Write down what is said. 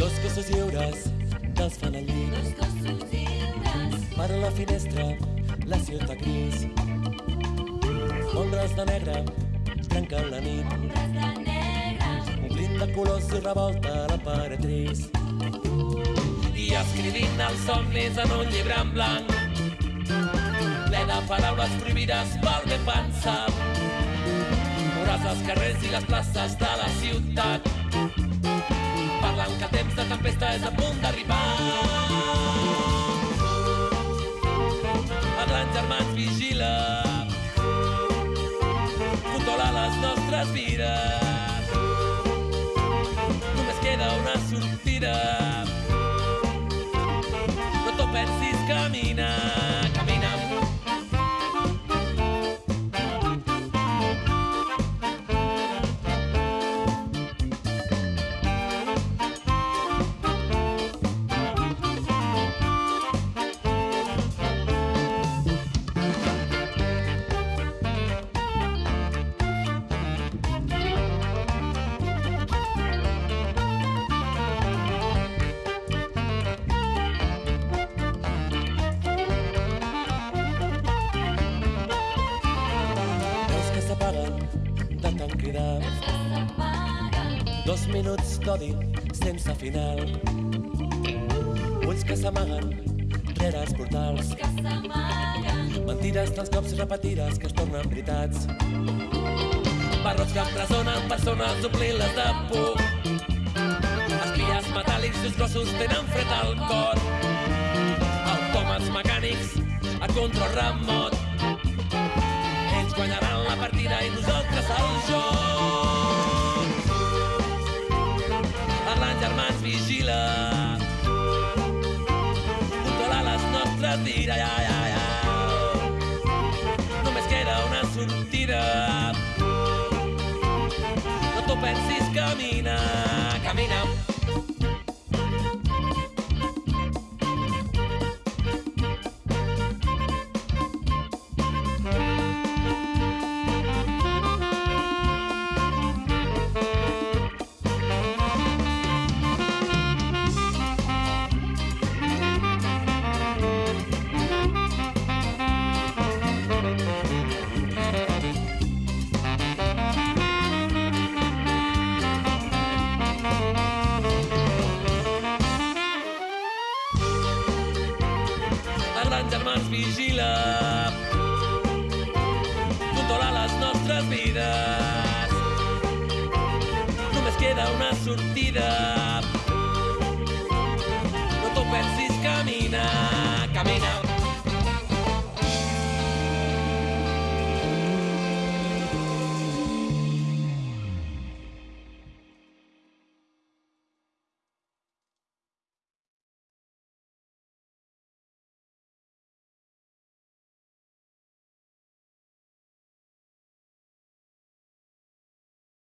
Dos cossos lliures desfan el llit. Dos cossos lliures, Per la finestra, la ciutat gris. Ombres de negre trenquen la nit. ombres de negre, de colors i revolta la paret gris. I escrivint els somnis en un llibre en blanc, ple de paraules prohibides pel ben pensar. Veuràs els carrers i les places de la ciutat, parlant que temps de tempesta és a punt d'arribar. El gran germà ens vigila, controla les nostres vides. Dos minuts d'odi sense final. Ulls que s'amaguen rere els portals. que Mentides dels cops repetides que es tornen veritats. Barrots que empresonen persones omplint-les de por. Espies metàl·lics i els gossos tenen fred al cor. Autòmats mecànics a control remot. Ells guanyaran la partida i nosaltres el joc. Vigila. Controla les nostres vides, ja, ja, ja. Ens vigila. Controla les nostres vides. Només queda una sortida.